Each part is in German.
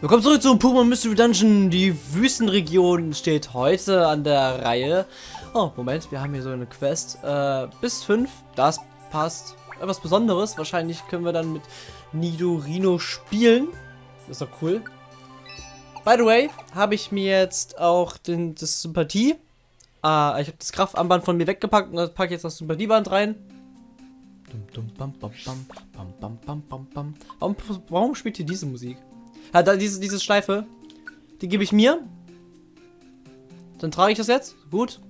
Willkommen zurück zum Pokémon Mystery Dungeon. Die Wüstenregion steht heute an der Reihe. Oh, Moment, wir haben hier so eine Quest. Äh, bis 5, das passt. Etwas Besonderes. Wahrscheinlich können wir dann mit Nidorino spielen. Das ist doch cool. By the way, habe ich mir jetzt auch den, das Sympathie. Ah, ich habe das Kraftarmband von mir weggepackt und das packe jetzt das Sympathieband rein. Warum, warum spielt hier diese Musik? Ja, da, diese, diese Schleife, die gebe ich mir. Dann trage ich das jetzt. Gut.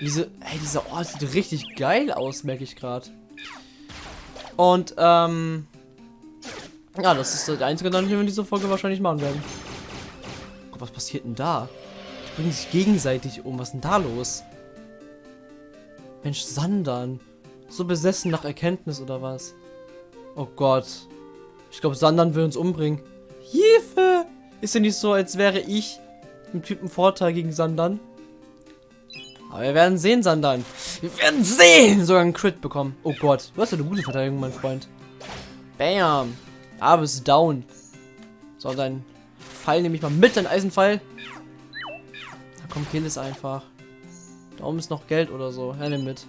Diese, hey, dieser Ort sieht richtig geil aus, merke ich gerade. Und, ähm, ja, das ist der einzige Dungeon, den wir in dieser Folge wahrscheinlich machen werden. Gott, was passiert denn da? Die bringen sich gegenseitig um. Was ist denn da los? Mensch, Sandern. So besessen nach Erkenntnis oder was? Oh Gott. Ich glaube, Sandern will uns umbringen. Hilfe! Ist ja nicht so, als wäre ich im Typen Vorteil gegen Sandern. Aber wir werden sehen, Sandern. Wir werden sehen! Sogar einen Crit bekommen. Oh Gott. Du hast ja eine gute Verteidigung, mein Freund. Bam. Aber es ist down. So, dein Pfeil nehme ich mal mit, dein Eisenpfeil. Da kommt kill es einfach. Da oben ist noch Geld oder so. Ja, nimm mit.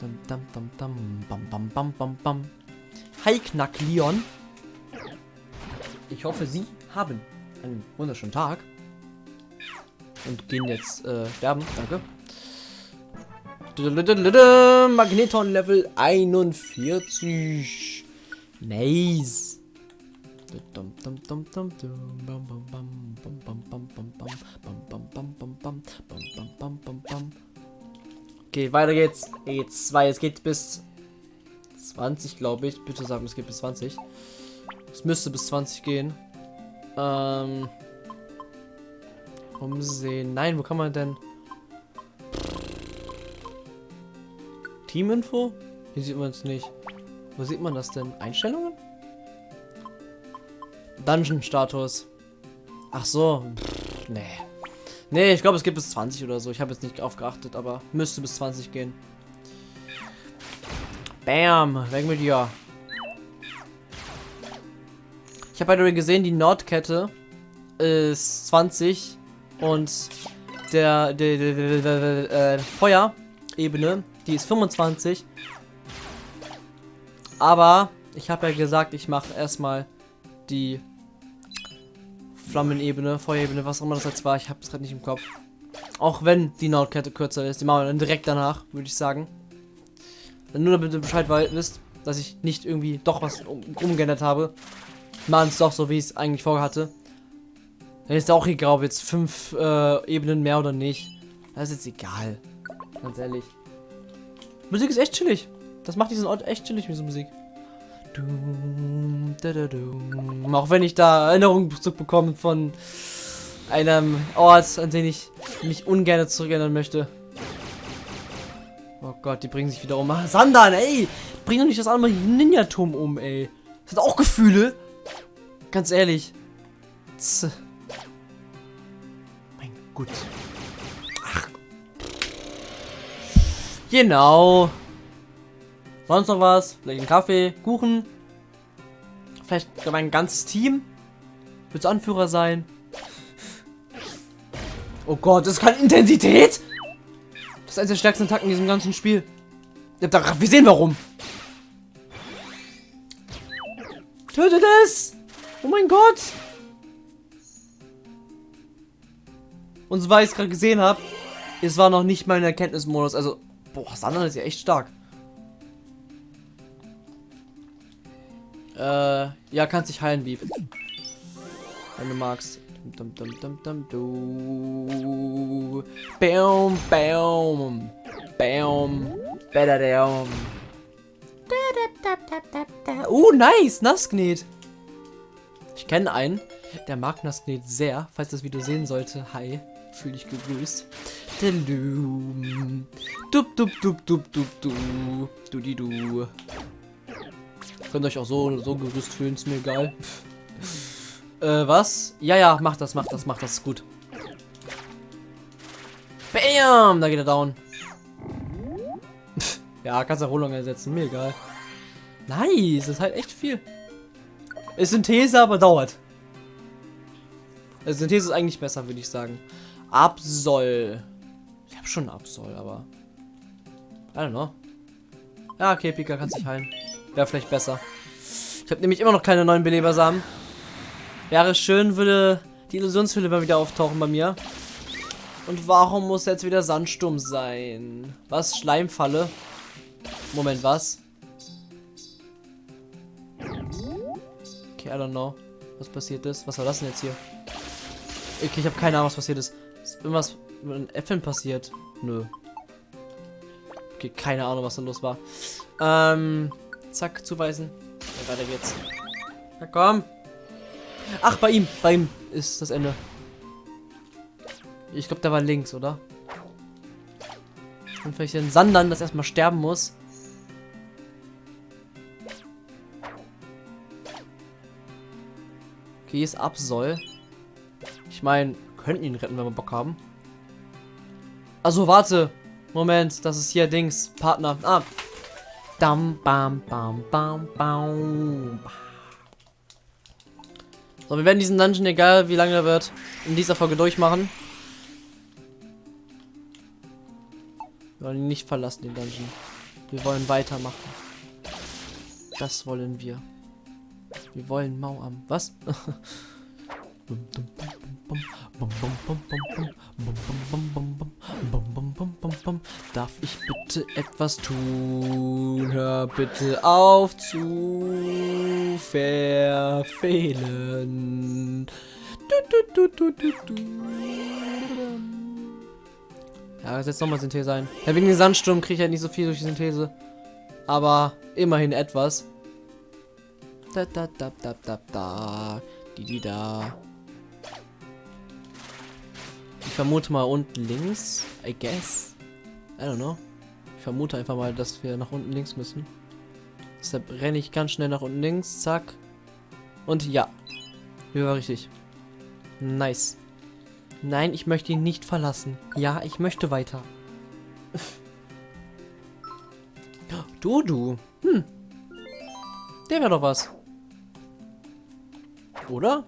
Dum, dum, dum, dum, bam, bam, bam, bam, bam. Hi, Knack Leon. Ich hoffe, Sie haben einen wunderschönen Tag. Und gehen jetzt äh, sterben. Danke. Magneton Level 41. Nice. Okay, weiter geht's. E2, es geht bis 20, glaube ich. Bitte sagen, es geht bis 20. Es müsste bis 20 gehen. Ähm. Umsehen. Nein, wo kann man denn? Teaminfo? Hier sieht man es nicht. Wo sieht man das denn? Einstellungen? Dungeon-Status. Ach so. Pff, nee. Nee, ich glaube, es gibt bis 20 oder so. Ich habe jetzt nicht aufgeachtet, aber müsste bis 20 gehen. Bam. Weg mit dir. Habe bei gesehen, die Nordkette ist 20 und der, der, der, der, der äh, Feuerebene, die ist 25. Aber ich habe ja gesagt, ich mache erstmal die Flammenebene, Feuerebene, was auch immer das jetzt war. Ich habe es gerade nicht im Kopf. Auch wenn die Nordkette kürzer ist, die machen wir dann direkt danach, würde ich sagen. Nur damit ihr Bescheid wisst, dass ich nicht irgendwie doch was um, umgeändert habe. Machen es doch so, wie ich es eigentlich vorhatte. Dann ist auch egal, ob jetzt fünf äh, Ebenen mehr oder nicht. Das ist jetzt egal. Ganz ehrlich. Musik ist echt chillig. Das macht diesen Ort echt chillig, diese Musik. Auch wenn ich da Erinnerungen zurückbekomme von einem Ort, an den ich mich ungern zurückerinnern möchte. Oh Gott, die bringen sich wieder um. Sandan, ey! Bring doch nicht das andere Ninja-Turm um, ey. Das hat auch Gefühle. Ganz ehrlich. Z mein Gott. Ach. Genau. Sonst noch was? Vielleicht ein Kaffee, Kuchen. Vielleicht mein ganzes Team. Willst Anführer sein? Oh Gott, das ist keine Intensität? Das ist eines der stärksten Attacken in diesem ganzen Spiel. Wir sehen warum. Tötet es! Oh mein Gott! Und weil ich es gerade gesehen habe, es war noch nicht mal ein Erkenntnismodus. Also, boah, das andere ist ja echt stark. Äh, ja, kannst dich heilen, Wieb. Wenn du magst. Dum, dum, dum, dum, du. Bam, bam. Bam. Better down. Uh, nice. Nasknet. Ich kenne einen, der mag Nasknet sehr. Falls das Video sehen sollte, hi. Fühl dich gegrüßt. Dup, dup, dup, dup, dup, du. Du, die, du. Könnt euch auch so so gerüst fühlen, ist mir egal. äh, was? Ja, ja, mach das, mach das, mach das, ist gut. Bam! Da geht er down. ja, kannst Erholung ersetzen, mir egal. Nice, das ist halt echt viel. Ist Synthese, aber dauert. Also Synthese ist eigentlich besser, würde ich sagen. Absol. Ich habe schon Absol, aber... I don't know. Ja, okay, Pika kann sich heilen. Wäre vielleicht besser. Ich habe nämlich immer noch keine neuen Belebersamen. Wäre schön, würde die Illusionshülle mal wieder auftauchen bei mir. Und warum muss jetzt wieder Sandsturm sein? Was? Schleimfalle? Moment, was? I don't know. Was passiert ist? Was war das denn jetzt hier? Okay, ich habe keine Ahnung, was passiert ist. Ist irgendwas mit den Äpfeln passiert? Nö. Okay, keine Ahnung, was da los war. Ähm, zack, zuweisen. Ja, weiter geht's. Na komm. Ach, bei ihm. Bei ihm ist das Ende. Ich glaube, der war links, oder? Und vielleicht den Sandern, das erstmal sterben muss. Okay, hier ist Absol. Ich meine, könnten ihn retten, wenn wir Bock haben. Also, warte. Moment, das ist hier Dings. Partner. Ah. Dam, bam, bam, bam, bam. So, wir werden diesen Dungeon, egal wie lange er wird, in dieser Folge durchmachen. Wir wollen ihn nicht verlassen, den Dungeon. Wir wollen weitermachen. Das wollen wir. Wir wollen Mauam. Was? Darf ich bitte etwas tun? Hör bitte auf zu verfehlen. Du, du, du, ja, das jetzt nochmal Synthese sein. Ja, wegen dem Sandsturm kriege ich halt nicht so viel durch die Synthese. Aber immerhin etwas. Da da da da da da. Die die da. Ich vermute mal unten links. I guess. I don't know. Ich vermute einfach mal, dass wir nach unten links müssen. Deshalb renne ich ganz schnell nach unten links. Zack. Und ja. Hier war richtig. Nice. Nein, ich möchte ihn nicht verlassen. Ja, ich möchte weiter. Du, du. Hm. Der wäre doch was. Oder?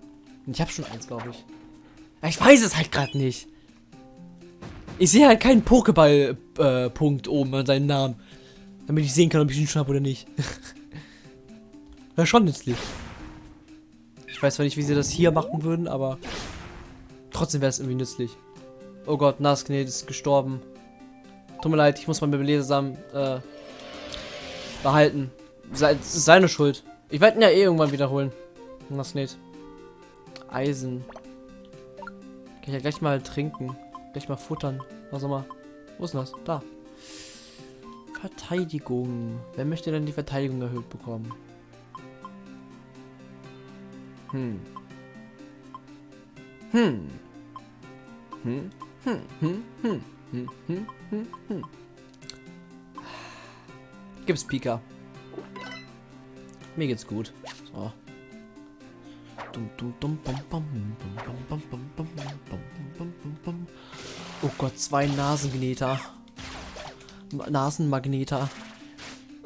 Ich habe schon eins, glaube ich. Ich weiß es halt gerade nicht. Ich sehe halt keinen Pokéball-Punkt äh, oben an seinem Namen. Damit ich sehen kann, ob ich ihn schon habe oder nicht. Wäre schon nützlich. Ich weiß zwar nicht, wie sie das hier machen würden, aber trotzdem wäre es irgendwie nützlich. Oh Gott, Nasknet ist gestorben. Tut mir leid, ich muss mein Belesam äh, behalten. Se seine Schuld. Ich werde ihn ja eh irgendwann wiederholen. Nasknet. Eisen. Kann ich ja gleich mal trinken. Gleich mal futtern. Was auch immer. Wo ist denn das? Da. Verteidigung. Wer möchte denn die Verteidigung erhöht bekommen? Hm. Hm. Hm. Hm. Hm. Hm. Hm. Hm. Hm. Hm. Gibt's Pika. Mir geht's gut. So. Oh Gott, zwei Nasengneter. Nasenmagneter.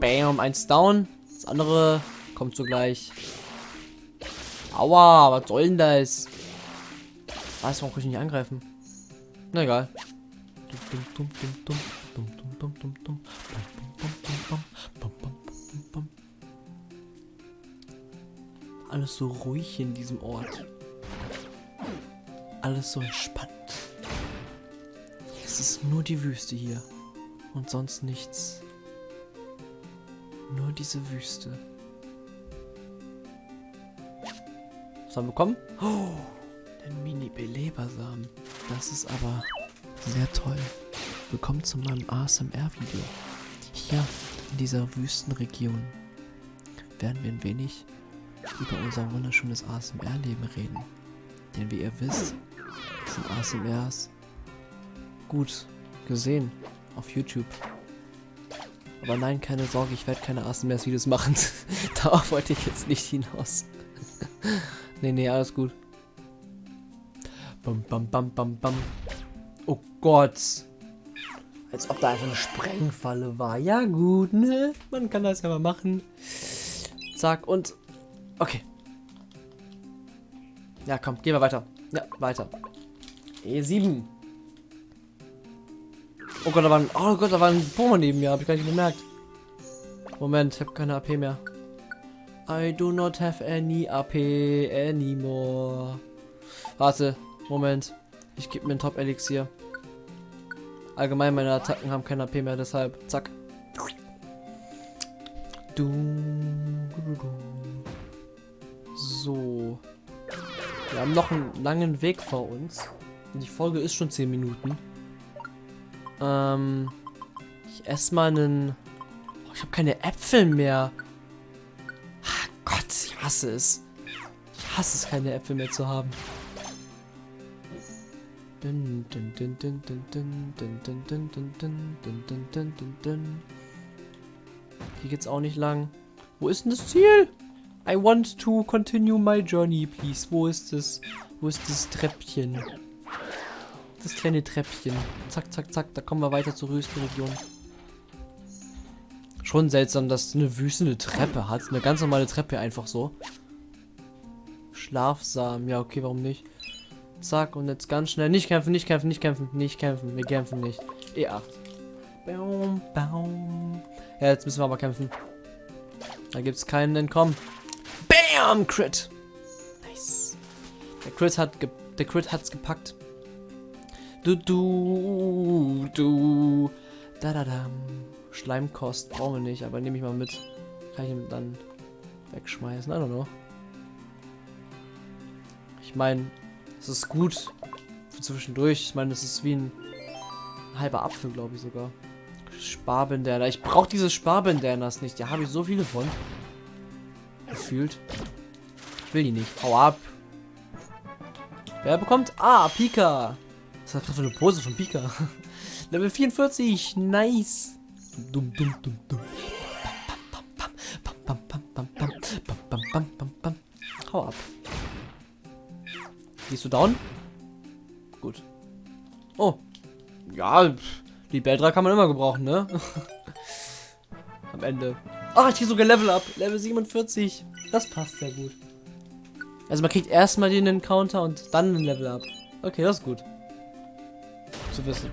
Bam, eins down. Das andere kommt sogleich. Aua, was soll denn das? Weiß, warum kann ich nicht angreifen? Na egal. Alles so ruhig in diesem Ort. Alles so entspannt. Es ist nur die Wüste hier. Und sonst nichts. Nur diese Wüste. Was haben wir bekommen? Oh, ein Mini-Belebersamen. Das ist aber sehr toll. Willkommen zu meinem ASMR-Video. Hier in dieser Wüstenregion werden wir ein wenig über unser wunderschönes ASMR-Leben reden. Denn wie ihr wisst, sind ASMRs gut gesehen auf YouTube. Aber nein, keine Sorge, ich werde keine ASMR-Videos machen. Darauf wollte ich jetzt nicht hinaus. nee, nee, alles gut. Bam, bam, bam, bam, bam. Oh Gott. Als ob da einfach eine Sprengfalle war. Ja gut, ne? Man kann das ja mal machen. Zack, und Okay. Ja, komm, gehen wir weiter. Ja, weiter. E7. Oh Gott, da war ein, oh Gott, da war ein Pokémon neben mir, habe ich gar nicht bemerkt. Moment, ich habe keine AP mehr. I do not have any AP anymore. Warte, Moment. Ich gebe mir ein Top-Elixier. Allgemein meine Attacken haben keine AP mehr, deshalb zack. Du, du, du. So. Wir haben noch einen langen Weg vor uns. Die Folge ist schon 10 Minuten. Ähm, ich esse mal einen... Oh, ich habe keine Äpfel mehr. Ach Gott, ich hasse es. Ich hasse es, keine Äpfel mehr zu haben. Hier geht's auch nicht lang. Wo ist denn das Ziel? I want to continue my journey, please. Wo ist es? Wo ist das Treppchen? Das kleine Treppchen. Zack, zack, zack. Da kommen wir weiter zur Rüstenregion. Schon seltsam, dass eine Wüste eine Treppe hat. Eine ganz normale Treppe einfach so. Schlafsamen. Ja, okay, warum nicht? Zack, und jetzt ganz schnell. Nicht kämpfen, nicht kämpfen, nicht kämpfen, nicht kämpfen. Wir kämpfen nicht. E8. Baum, baum. Ja, jetzt müssen wir aber kämpfen. Da gibt es keinen Entkommen. Bam! Crit. Nice. Der Crit hat der Crit hat's gepackt. Du du du da da da. Schleimkost brauchen wir nicht, aber nehme ich mal mit. Kann ich ihn dann wegschmeißen? I don't know. Ich meine, es ist gut für zwischendurch. Ich meine, es ist wie ein halber Apfel, glaube ich sogar. Sparbandana. Ich brauche diese Sparbandanas nicht. Da habe ich so viele von. Gefühlt. Ich will die nicht. Hau ab. Wer bekommt? Ah, Pika. Was hat gerade für eine Pose von Pika? Level 44. Nice. Dum, dum, dum, dum. Hau ab. Gehst du down? Gut. Oh. Ja, die Beldra kann man immer gebrauchen, ne? Am Ende. Ah, ich krieg sogar Level up. Level 47. Das passt sehr gut. Also man kriegt erstmal den Encounter und dann ein Level up. Okay, das ist gut. Zu wissen.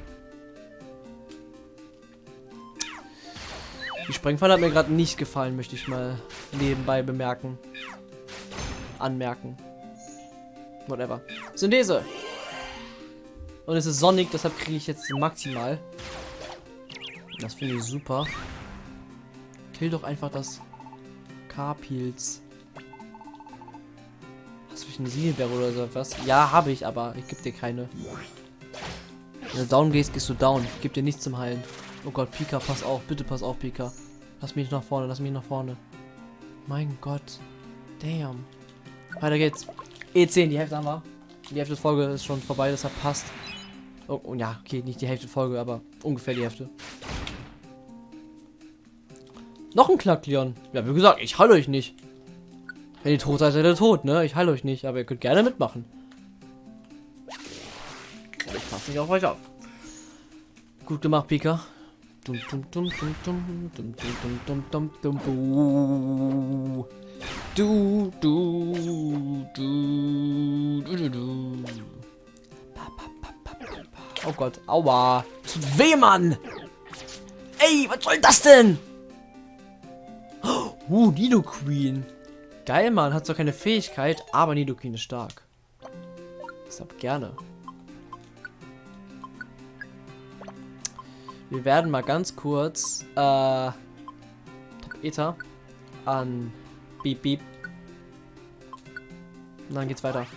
Die Sprengfalle hat mir gerade nicht gefallen, möchte ich mal nebenbei bemerken. Anmerken. Whatever. Synthese. Und es ist sonnig, deshalb kriege ich jetzt maximal. Das finde ich super. Kill doch einfach das Carpils. Hast du eine Siegelbeere oder so was? Ja, habe ich, aber ich gebe dir keine. Wenn du down gehst, gehst du down. Ich gebe dir nichts zum Heilen. Oh Gott, Pika, pass auf. Bitte pass auf, Pika. Lass mich nach vorne, lass mich nach vorne. Mein Gott. Damn. Weiter geht's. E10, die Hälfte haben wir. Die Hälfte der Folge ist schon vorbei, deshalb passt. Oh, oh ja, okay, nicht die Hälfte Folge, aber ungefähr die Hälfte. Noch ein Knackleon. Ja, wie gesagt, ich heile euch nicht. Wenn ihr tot seid, seid ihr tot, ne? Ich heile euch nicht, aber ihr könnt gerne mitmachen. Ich passe nicht auf euch auf. Gut gemacht, Pika. Dum, Du, du, du, du, du. Oh Gott, aua. Weh, Mann. Ey, was soll das denn? Uh, Nido Queen. Geil, Mann. Hat zwar keine Fähigkeit, aber Nido Queen ist stark. Deshalb gerne. Wir werden mal ganz kurz äh, Top Ether an Beep Beep. Und dann geht's weiter.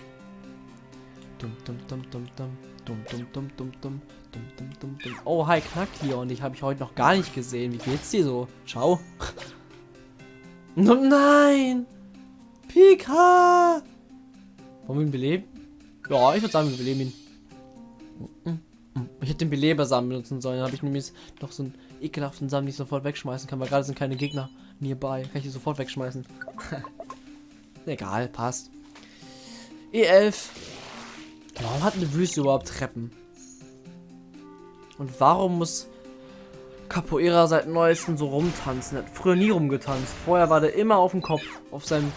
Oh, hi, Knackleon. Ich habe ich heute noch gar nicht gesehen. Wie geht's dir so? Ciao. Oh nein! Pika! Wollen wir ihn beleben? Ja, ich würde sagen, wir beleben ihn. Ich hätte den Belebersamen benutzen sollen. Dann habe ich nämlich noch so einen ekelhaften Samen, den ich sofort wegschmeißen kann, weil gerade sind keine Gegner nearby. Kann ich die sofort wegschmeißen. Egal, passt. E11. Warum hat eine Wüste überhaupt Treppen? Und warum muss Capoeira seit neuestem so rumtanzen. Er hat früher nie rumgetanzt. Vorher war der immer auf dem Kopf, auf seinem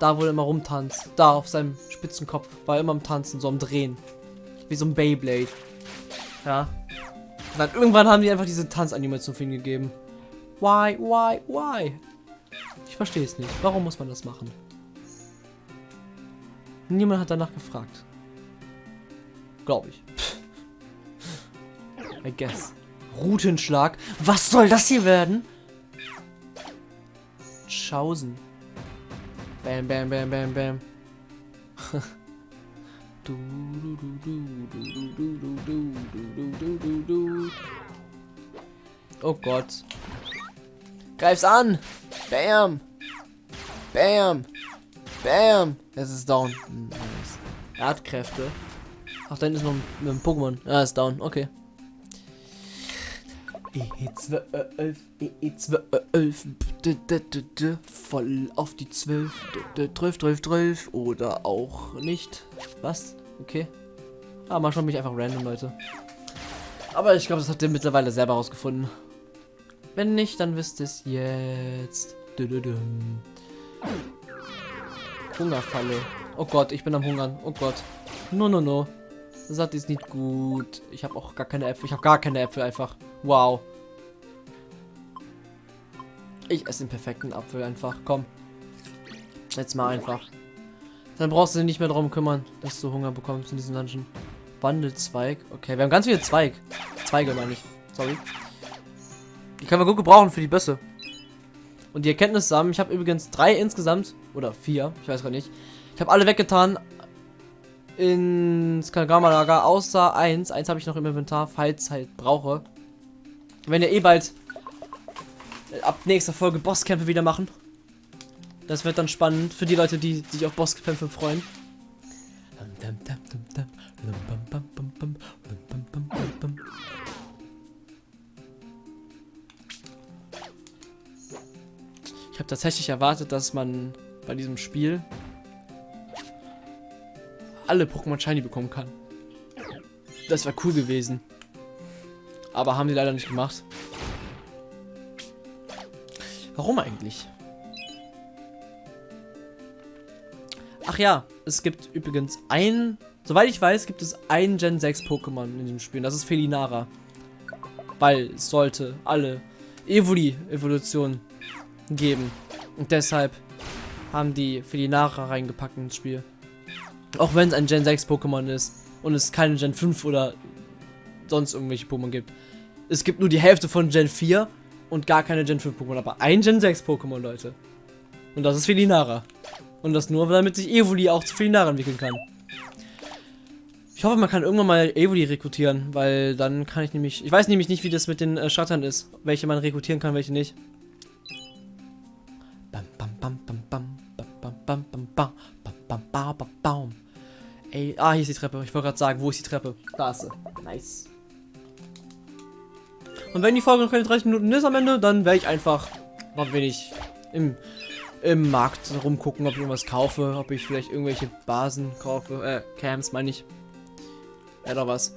Da, wo er immer rumtanzt. Da, auf seinem Spitzenkopf. War er immer am Tanzen, so am Drehen. Wie so ein Beyblade. Ja. Und dann irgendwann haben die einfach diese Tanzanimation für ihn gegeben. Why, why, why? Ich verstehe es nicht. Warum muss man das machen? Niemand hat danach gefragt. Glaube ich. I guess. Routenschlag. Was soll das hier werden? Schausen. Bam, bam, bam, bam, bam. du, du, du, du, du, du, du, du, du, du, du, du. Oh Gott. Greif's an! Bam! Bam! Bam! Es ist down. Nice. Erdkräfte. Ach, da ist noch ein, ein Pokémon. Ah, ist down. Okay. E12, E12, voll auf die 12, 12, 12, 12 oder auch nicht. Was? Okay. Ah, manchmal bin ich einfach random, Leute. Aber ich glaube, das habt ihr mittlerweile selber rausgefunden. Wenn nicht, dann wisst ihr es jetzt. Hungerfalle. Oh Gott, ich bin am Hungern. Oh Gott. No, no, no. Das ist nicht gut. Ich habe auch gar keine Äpfel. Ich habe gar keine Äpfel einfach. Wow. Ich esse den perfekten Apfel einfach. Komm. Jetzt mal einfach. Dann brauchst du dich nicht mehr darum kümmern, dass du Hunger bekommst in diesem Dungeon. Wandelzweig. Okay, wir haben ganz viele Zweig. Zweige meine ich. Sorry. Die können wir gut gebrauchen für die Bösse. Und die Erkenntnis zusammen. Ich habe übrigens drei insgesamt. Oder vier. Ich weiß gar nicht. Ich habe alle weggetan. Ins Kanagrama-Lager. Außer eins. Eins habe ich noch im Inventar, falls halt brauche. Wenn ihr eh bald ab nächster Folge Bosskämpfe wieder machen. Das wird dann spannend für die Leute, die sich auf Bosskämpfe freuen. Ich habe tatsächlich erwartet, dass man bei diesem Spiel alle Pokémon Shiny bekommen kann. Das wäre cool gewesen. Aber haben die leider nicht gemacht. Warum eigentlich? Ach ja, es gibt übrigens ein, soweit ich weiß, gibt es ein Gen 6 Pokémon in dem Spiel. Das ist Felinara. Weil es sollte alle Evoli-Evolutionen geben. Und deshalb haben die Felinara reingepackt ins Spiel. Auch wenn es ein Gen 6 Pokémon ist und es keine Gen 5 oder sonst irgendwelche Pokémon gibt. Es gibt nur die Hälfte von Gen 4 und gar keine Gen 5 Pokémon, aber ein Gen 6 Pokémon, Leute. Und das ist Felinara. Und das nur, damit sich Evoli auch zu Felinara entwickeln kann. Ich hoffe, man kann irgendwann mal Evoli rekrutieren, weil dann kann ich nämlich... Ich weiß nämlich nicht, wie das mit den äh, Schattern ist. Welche man rekrutieren kann, welche nicht. Bam, bam, bam, bam, bam, bam, bam, bam, bam, bam, bam, bam, bam, bam. Ey, ah, hier ist die Treppe. Ich wollte gerade sagen, wo ist die Treppe? Da ist sie. Nice. Und wenn die Folge noch keine 30 Minuten ist am Ende, dann werde ich einfach noch wenig im, im Markt rumgucken, ob ich irgendwas kaufe, ob ich vielleicht irgendwelche Basen kaufe, äh, Camps meine ich. Oder was.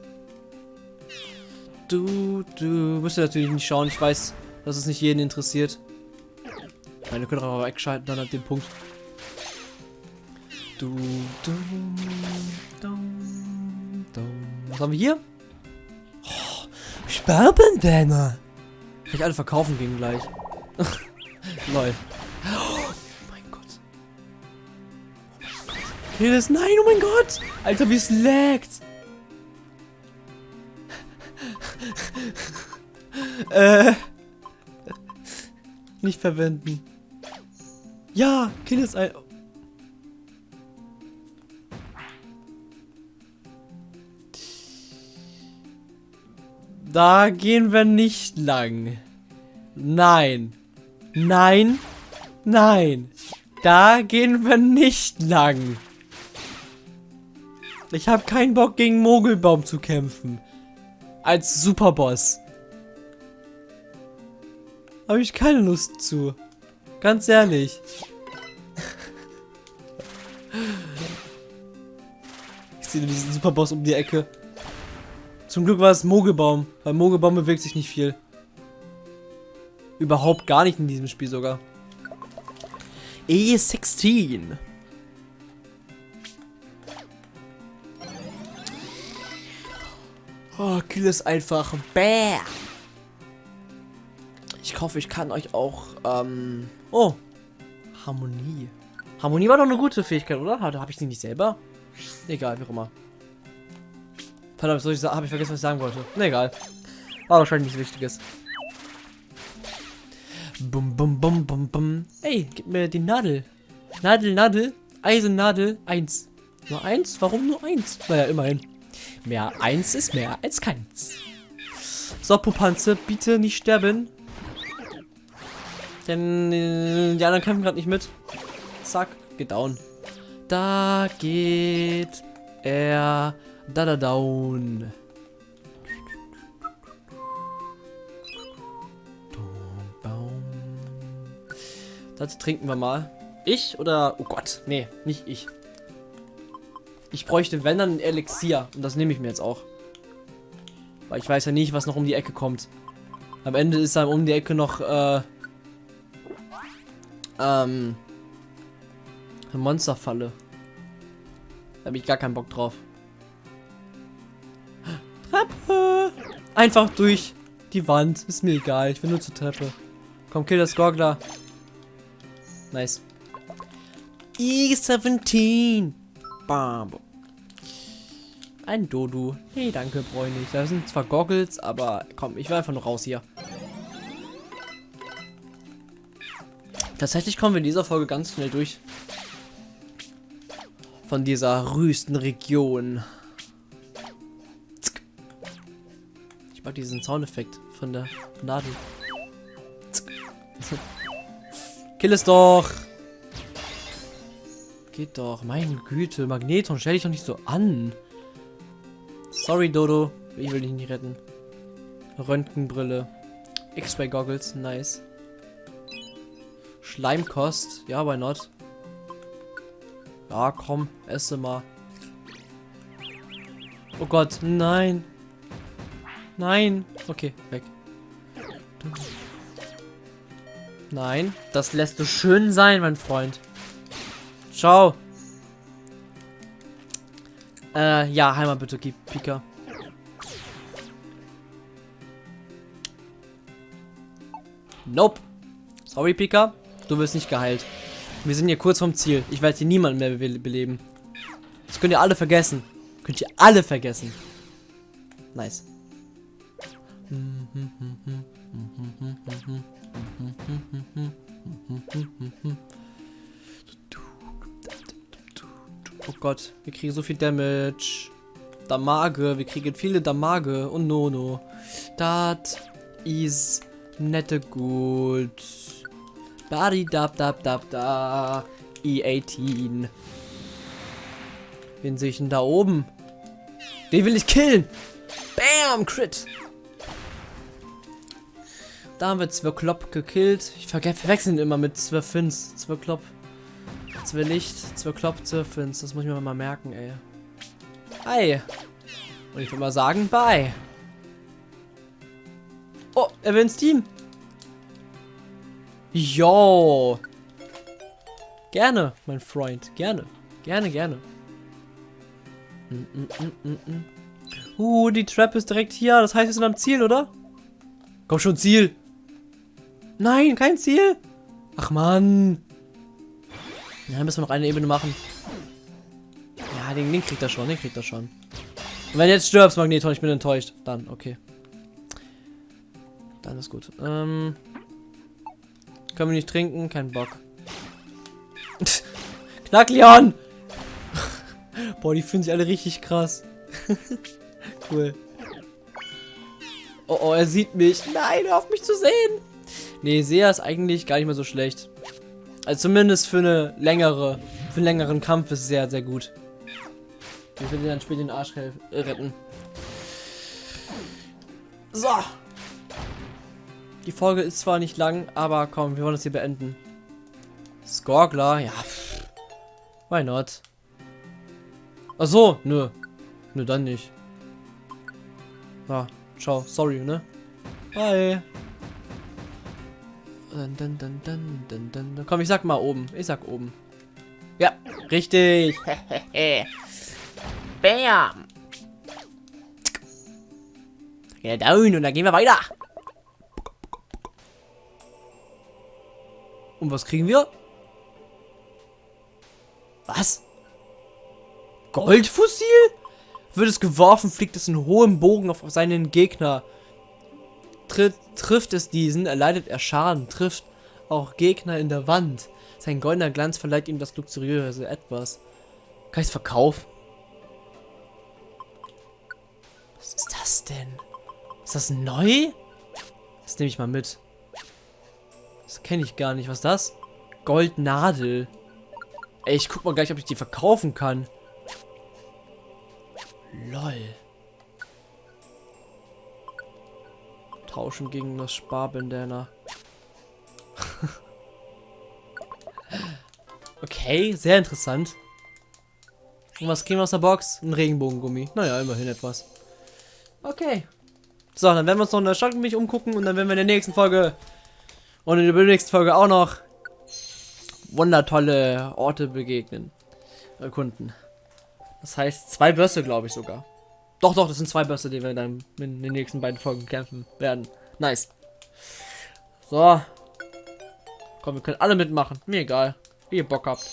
Du, du müsst natürlich nicht schauen, ich weiß, dass es nicht jeden interessiert. Meine könnt auch wegschalten dann ab dem Punkt. Du, du, du, du. Was haben wir hier? Sperrbandana. Kann ich alle verkaufen gegen gleich. Lol. Oh mein Gott. Oh mein Gott. Okay, das, nein, oh mein Gott. Alter, wie es laggt. äh. Nicht verwenden. Ja, kill es ein. Da gehen wir nicht lang. Nein. Nein. Nein. Da gehen wir nicht lang. Ich habe keinen Bock gegen Mogelbaum zu kämpfen. Als Superboss. Habe ich keine Lust zu. Ganz ehrlich. Ich sehe diesen Superboss um die Ecke. Zum Glück war es Mogelbaum, weil Mogelbaum bewegt sich nicht viel. Überhaupt gar nicht in diesem Spiel sogar. E16. Oh, kill es einfach. Bäh. Ich hoffe, ich kann euch auch, ähm... Oh. Harmonie. Harmonie war doch eine gute Fähigkeit, oder? Habe ich die nicht selber? Egal, wie auch immer. Verdammt, soll ich habe ich vergessen, was ich sagen wollte. Na egal. War wahrscheinlich nichts Wichtiges. Bum, bum, bum, bum, bum. Ey, gib mir die Nadel. Nadel, Nadel. Eisennadel. Eins. Nur eins? Warum nur eins? Naja, immerhin. Mehr eins ist mehr als keins. So, Pupanze, bitte nicht sterben. Denn äh, die anderen kämpfen gerade nicht mit. Zack, geht down. Da geht er da da down. Das trinken wir mal. Ich oder... Oh Gott, nee, nicht ich. Ich bräuchte, wenn dann, ein Elixier. Und das nehme ich mir jetzt auch. Weil ich weiß ja nicht, was noch um die Ecke kommt. Am Ende ist dann um die Ecke noch, äh... Ähm... Eine Monsterfalle. Da habe ich gar keinen Bock drauf. Einfach durch die Wand. Ist mir egal. Ich will nur zur Treppe. Komm, kill das Gorgler. Nice. E17. Bam. Ein Dodu. Nee, danke, nicht. Das sind zwar Goggles, aber komm, ich will einfach nur raus hier. Tatsächlich kommen wir in dieser Folge ganz schnell durch. Von dieser rüsten Region. Ich mag diesen Soundeffekt von der Nadel. Kill es doch! Geht doch. Meine Güte. Magneton, stell dich doch nicht so an. Sorry, Dodo. Ich will dich nicht retten. Röntgenbrille. X-Ray Goggles. Nice. Schleimkost. Ja, why not? Ja, komm. Esse mal. Oh Gott. Nein. Nein. Okay, weg. Nein. Das lässt du schön sein, mein Freund. Ciao. Äh, ja, Heimat bitte, Pika. Nope. Sorry, Pika. Du wirst nicht geheilt. Wir sind hier kurz vom Ziel. Ich werde hier niemanden mehr be beleben. Das könnt ihr alle vergessen. Könnt ihr alle vergessen. Nice. Oh Gott, wir kriegen so viel Damage. Damage, wir kriegen viele Damage und Nono. Das ist nette gut. Body dab dab dab da. E18. Wen sehe ich denn da oben? Den will ich killen. Bam, Crit. Da haben wir Zwirklopp gekillt. Ich verwechseln immer mit Zwirfins. Zwirklopp. Zwei Licht, zwei Klopp, zwei Fins. Das muss ich mir mal merken, ey. Hi. Und ich würde mal sagen, bye. Oh, er will ins Team. Jo. Gerne, mein Freund. Gerne. Gerne, gerne. Mm, mm, mm, uh, die Trap ist direkt hier. Das heißt, wir sind am Ziel, oder? Komm schon, Ziel. Nein, kein Ziel. Ach, Mann. Ja, müssen wir noch eine Ebene machen. Ja, den, den kriegt er schon, den kriegt er schon. Und wenn jetzt stirbst, Magneton, ich bin enttäuscht. Dann, okay. Dann ist gut. Ähm, können wir nicht trinken? Kein Bock. Knackleon! Boah, die fühlen sich alle richtig krass. cool. Oh, oh, er sieht mich. Nein, hör auf mich zu sehen. Nee, Sea ist eigentlich gar nicht mehr so schlecht. Also zumindest für eine längere, für einen längeren Kampf ist sehr, sehr gut. Ich will dir dann später den Arsch äh, retten. So. Die Folge ist zwar nicht lang, aber komm, wir wollen das hier beenden. Skorgler, ja. Why not? Ach so, nö. Nö, dann nicht. Ja, ciao. Sorry, ne? Bye. Dun, dun, dun, dun, dun. Komm, ich sag mal oben. Ich sag oben. Ja, richtig. Bam. Ja, down und dann gehen wir weiter. Und was kriegen wir? Was? Goldfossil? Wird es geworfen, fliegt es in hohem Bogen auf seinen Gegner. Tritt, trifft es diesen, erleidet er Schaden, trifft auch Gegner in der Wand. Sein goldener Glanz verleiht ihm das luxuriöse Etwas. Kann ich es verkaufen? Was ist das denn? Ist das neu? Das nehme ich mal mit. Das kenne ich gar nicht. Was ist das? Goldnadel. Ey, ich guck mal gleich, ob ich die verkaufen kann. Lol. Tauschen gegen das Sparbandana. okay, sehr interessant. Und was kriegen wir aus der Box? Ein Regenbogengummi. Naja, immerhin etwas. Okay. So, dann werden wir uns noch in der Stadt mich umgucken und dann werden wir in der nächsten Folge und in der nächsten Folge auch noch wundertolle Orte begegnen. Erkunden. Das heißt, zwei Bösse, glaube ich sogar. Doch, doch, das sind zwei Bösse, die wir dann in den nächsten beiden Folgen kämpfen werden. Nice. So. Komm, wir können alle mitmachen. Mir egal. Wie ihr Bock habt.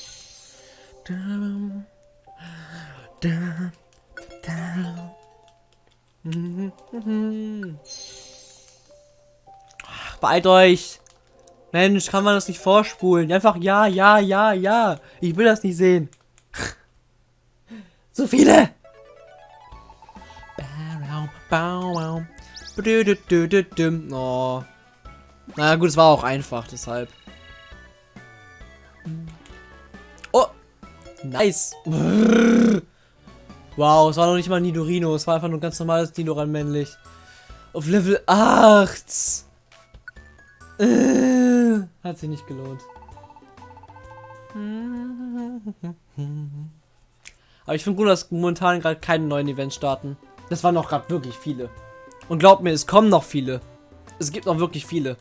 Ach, beeilt euch. Mensch, kann man das nicht vorspulen? Einfach ja, ja, ja, ja. Ich will das nicht sehen. So viele! Oh. Na gut, es war auch einfach, deshalb. Oh! Nice! Wow, es war noch nicht mal Nidorino, es war einfach nur ein ganz normales Dinoran männlich. Auf Level 8! Hat sich nicht gelohnt. Aber ich finde gut, dass momentan gerade keine neuen Events starten. Das waren noch gerade wirklich viele. Und glaubt mir, es kommen noch viele. Es gibt noch wirklich viele.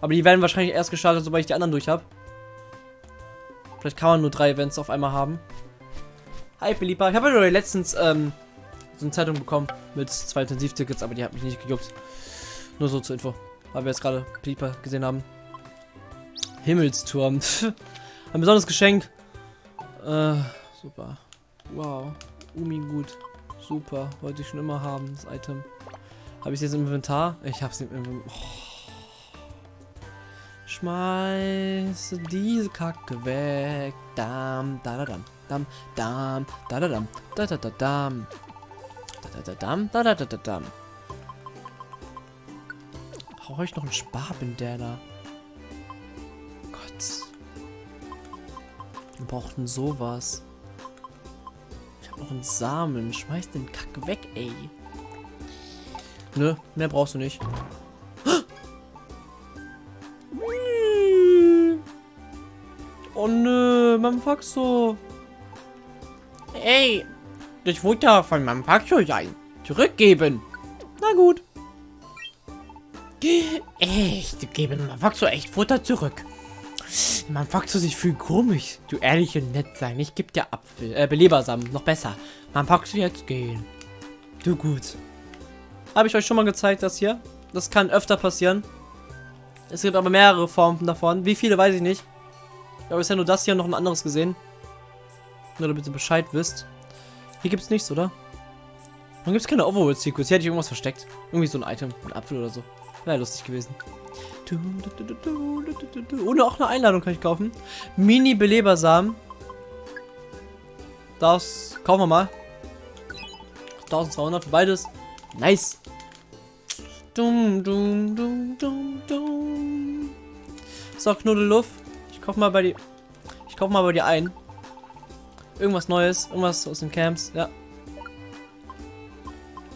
Aber die werden wahrscheinlich erst gestartet, sobald ich die anderen durch habe. Vielleicht kann man nur drei Events auf einmal haben. Hi, Belieber. Ich habe ja letztens ähm, so eine Zeitung bekommen mit zwei Intensivtickets, aber die hat mich nicht gejuckt. Nur so zur Info. Weil wir jetzt gerade Belieber gesehen haben. Himmelsturm. Ein besonderes Geschenk. Äh, super. Wow. Umi gut. Super. Wollte ich schon immer haben, das Item. Habe ich es jetzt im Inventar? Ich habe es im Inventar. Oh. Schmeiße diese Kacke weg. Dam, da da dam. Dam, dam, da da dam. Da da da dam. Da da da dam, da da da da dam. Brauche ich noch einen Sparbandana? Gott. Wir brauchten sowas noch einen Samen. Schmeiß den Kack weg, ey. Nö, mehr brauchst du nicht. Oh nö, Mampaxo. Ey, das Futter von Mampaxo sein. Zurückgeben. Na gut. Echt, gebe Mampaxo echt Futter zurück. Man fragt sich viel komisch. Du ehrlich und nett sein. Ich geb dir Apfel, äh, Belebersamen. Noch besser. Man fragt jetzt gehen. Du gut. Habe ich euch schon mal gezeigt, das hier? Das kann öfter passieren. Es gibt aber mehrere Formen davon. Wie viele, weiß ich nicht. Ich habe bisher nur das hier und noch ein anderes gesehen. Nur damit ihr Bescheid wisst. Hier gibt es nichts, oder? Warum gibt es keine Overworld-Secrets? Hier hätte ich irgendwas versteckt. Irgendwie so ein Item. Ein Apfel oder so. Wäre lustig gewesen. Ohne auch eine Einladung kann ich kaufen. Mini-Belebersamen. Das kaufen wir mal. 1200 für beides. Nice. Dum, dum, dum, dum, dum. So, Knuddelluff. Ich kauf mal bei dir. Ich kauf mal bei dir ein. Irgendwas Neues. Irgendwas aus den Camps. Ja.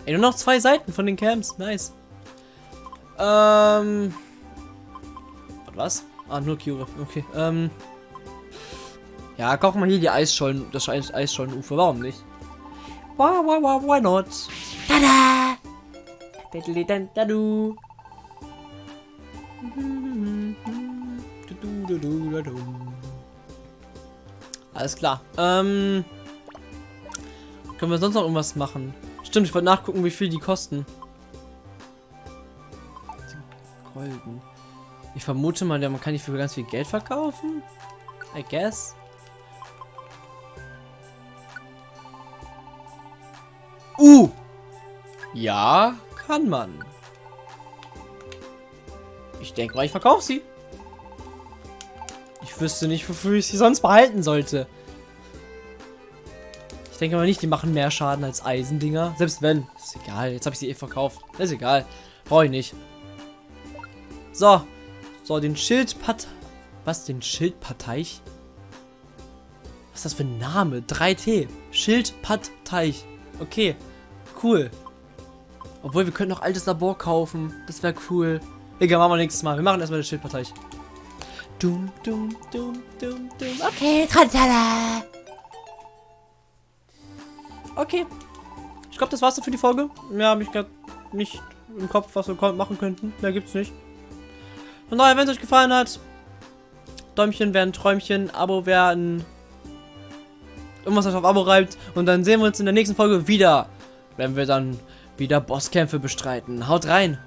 Ey, nur noch zwei Seiten von den Camps. Nice. Ähm. Was? Ah, nur Cure. Okay. Ähm. Ja, kaufen wir hier die Eisschollen, das Eis Eisschollenufer. Warum nicht? Why, why, why, why not? Tada! Dadu. Alles klar. Ähm. Können wir sonst noch irgendwas machen? Stimmt, ich wollte nachgucken, wie viel die kosten. Golden. Ich vermute mal, man kann die für ganz viel Geld verkaufen. I guess. Uh! Ja, kann man. Ich denke mal, ich verkaufe sie. Ich wüsste nicht, wofür ich sie sonst behalten sollte. Ich denke mal nicht, die machen mehr Schaden als Eisendinger. Selbst wenn. Ist egal. Jetzt habe ich sie eh verkauft. Ist egal. Brauche ich nicht. So. So, den Schildpat... Was? Den Schildparteich? Was ist das für ein Name? 3T. Schildpadteich. Okay. Cool. Obwohl, wir können noch altes Labor kaufen. Das wäre cool. Egal, machen wir nächstes Mal. Wir machen erstmal den Schildparteich. Dum, dum, dum, dum, dum. Okay, Trantala. Okay. Ich glaube, das war's für die Folge. Mehr habe ich gerade nicht im Kopf, was wir machen könnten. Mehr gibt's nicht. Von daher, wenn es euch gefallen hat, Däumchen wäre ein Träumchen, Abo wäre ein... Irgendwas, was auf Abo reibt. Und dann sehen wir uns in der nächsten Folge wieder, wenn wir dann wieder Bosskämpfe bestreiten. Haut rein!